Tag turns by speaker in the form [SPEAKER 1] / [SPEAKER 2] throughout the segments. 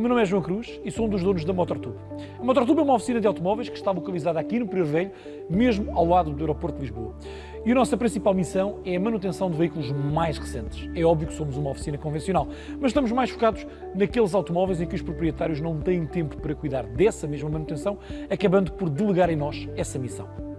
[SPEAKER 1] O meu nome é João Cruz e sou um dos donos da MotorTube. A MotorTube é uma oficina de automóveis que está localizada aqui no Prior Velho, mesmo ao lado do aeroporto de Lisboa. E a nossa principal missão é a manutenção de veículos mais recentes. É óbvio que somos uma oficina convencional, mas estamos mais focados naqueles automóveis em que os proprietários não têm tempo para cuidar dessa mesma manutenção, acabando por delegar em nós essa missão.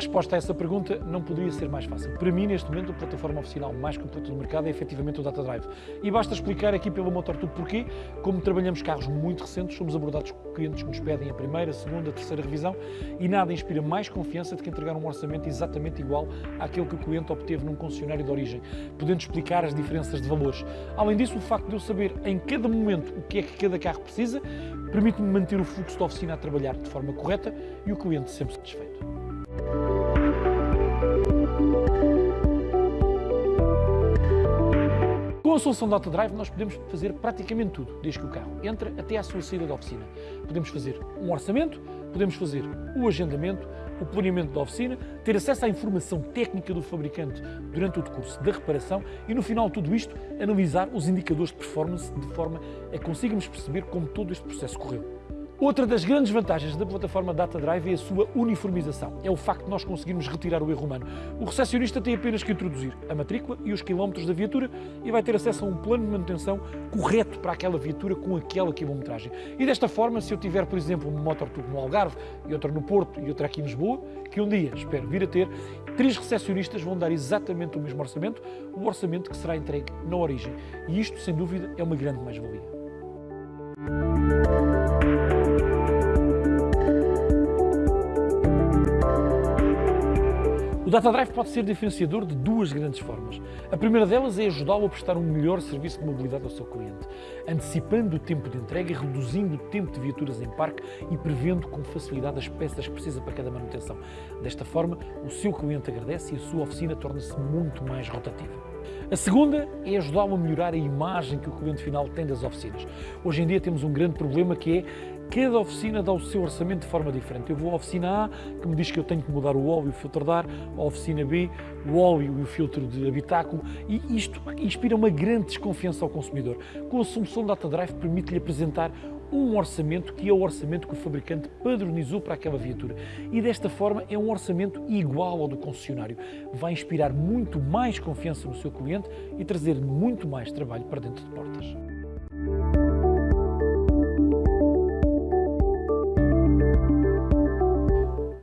[SPEAKER 1] Resposta a essa pergunta não poderia ser mais fácil. Para mim, neste momento, a plataforma oficial mais completa do mercado é efetivamente o Data Drive. E basta explicar aqui pelo MotorTube porquê. Como trabalhamos carros muito recentes, somos abordados por clientes que nos pedem a primeira, a segunda, a terceira revisão e nada inspira mais confiança do que entregar um orçamento exatamente igual àquele que o cliente obteve num concessionário de origem, podendo explicar as diferenças de valores. Além disso, o facto de eu saber em cada momento o que é que cada carro precisa, permite-me manter o fluxo da oficina a trabalhar de forma correta e o cliente sempre satisfeito. Com a solução Data Drive nós podemos fazer praticamente tudo, desde que o carro entra até à sua saída da oficina. Podemos fazer um orçamento, podemos fazer o agendamento, o planeamento da oficina, ter acesso à informação técnica do fabricante durante o decurso da reparação e no final de tudo isto analisar os indicadores de performance de forma a conseguirmos perceber como todo este processo correu. Outra das grandes vantagens da plataforma Data Drive é a sua uniformização. É o facto de nós conseguirmos retirar o erro humano. O recepcionista tem apenas que introduzir a matrícula e os quilómetros da viatura e vai ter acesso a um plano de manutenção correto para aquela viatura com aquela quilometragem. E desta forma, se eu tiver, por exemplo, uma motor no Algarve e outra no Porto e outra aqui em Lisboa, que um dia espero vir a ter, três recepcionistas vão dar exatamente o mesmo orçamento, o orçamento que será entregue na origem. E isto, sem dúvida, é uma grande mais-valia. O Data Drive pode ser diferenciador de duas grandes formas. A primeira delas é ajudá-lo a prestar um melhor serviço de mobilidade ao seu cliente, antecipando o tempo de entrega e reduzindo o tempo de viaturas em parque e prevendo com facilidade as peças que precisa para cada manutenção. Desta forma, o seu cliente agradece e a sua oficina torna-se muito mais rotativa. A segunda é ajudá-lo a melhorar a imagem que o cliente final tem das oficinas. Hoje em dia temos um grande problema que é Cada oficina dá o seu orçamento de forma diferente. Eu vou à oficina A, que me diz que eu tenho que mudar o óleo e o filtro de ar, à oficina B, o óleo e o filtro de habitáculo, e isto inspira uma grande desconfiança ao consumidor. Com a solução Data Drive permite-lhe apresentar um orçamento que é o orçamento que o fabricante padronizou para aquela viatura. E desta forma é um orçamento igual ao do concessionário. Vai inspirar muito mais confiança no seu cliente e trazer muito mais trabalho para dentro de portas.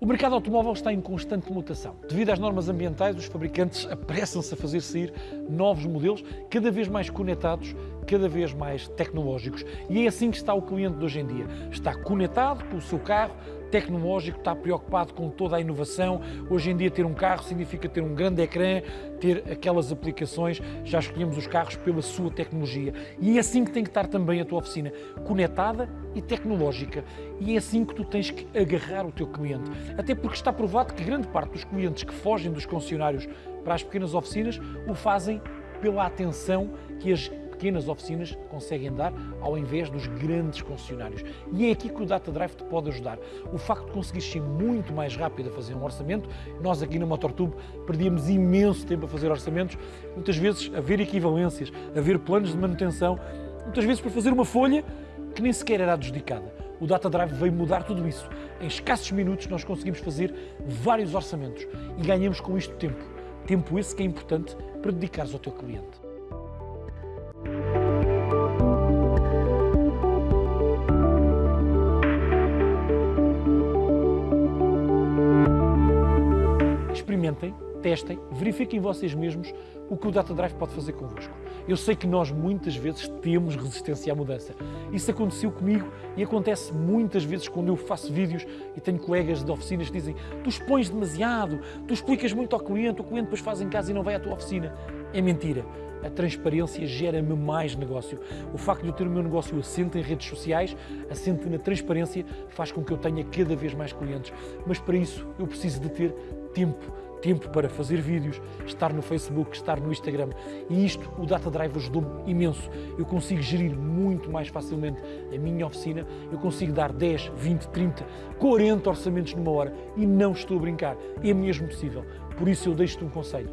[SPEAKER 1] O mercado automóvel está em constante mutação. Devido às normas ambientais, os fabricantes apressam-se a fazer sair novos modelos, cada vez mais conectados, cada vez mais tecnológicos. E é assim que está o cliente de hoje em dia. Está conectado com o seu carro, tecnológico, está preocupado com toda a inovação. Hoje em dia ter um carro significa ter um grande ecrã, ter aquelas aplicações, já escolhemos os carros pela sua tecnologia. E é assim que tem que estar também a tua oficina, conectada e tecnológica. E é assim que tu tens que agarrar o teu cliente. Até porque está provado que grande parte dos clientes que fogem dos concessionários para as pequenas oficinas o fazem pela atenção que as pequenas oficinas conseguem dar ao invés dos grandes concessionários. E é aqui que o Data Drive te pode ajudar. O facto de conseguir ser muito mais rápido a fazer um orçamento, nós aqui na MotorTube perdíamos imenso tempo a fazer orçamentos, muitas vezes a ver equivalências, a ver planos de manutenção, muitas vezes para fazer uma folha que nem sequer era adjudicada. O Data Drive veio mudar tudo isso. Em escassos minutos nós conseguimos fazer vários orçamentos e ganhamos com isto tempo. Tempo esse que é importante para dedicares ao teu cliente. Experimentem, testem, verifiquem vocês mesmos o que o Data Drive pode fazer convosco. Eu sei que nós muitas vezes temos resistência à mudança. Isso aconteceu comigo e acontece muitas vezes quando eu faço vídeos e tenho colegas de oficinas que dizem tu expões demasiado, tu explicas muito ao cliente, o cliente depois faz em casa e não vai à tua oficina. É mentira. A transparência gera-me mais negócio. O facto de eu ter o meu negócio assente em redes sociais, assente na transparência, faz com que eu tenha cada vez mais clientes. Mas para isso eu preciso de ter tempo, tempo para fazer vídeos, estar no Facebook, estar no Instagram. E isto o Data Drive ajudou-me imenso. Eu consigo gerir muito mais facilmente a minha oficina, eu consigo dar 10, 20, 30, 40 orçamentos numa hora e não estou a brincar, é mesmo possível. Por isso eu deixo-te um conselho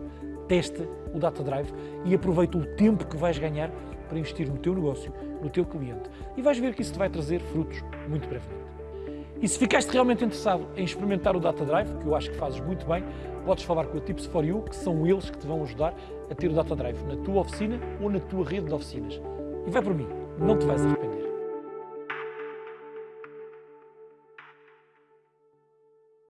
[SPEAKER 1] testa o Data Drive e aproveita o tempo que vais ganhar para investir no teu negócio, no teu cliente. E vais ver que isso te vai trazer frutos muito brevemente. E se ficaste realmente interessado em experimentar o Data Drive, que eu acho que fazes muito bem, podes falar com a Tips for You, que são eles que te vão ajudar a ter o Data Drive na tua oficina ou na tua rede de oficinas. E vai por mim, não te vais arrepender.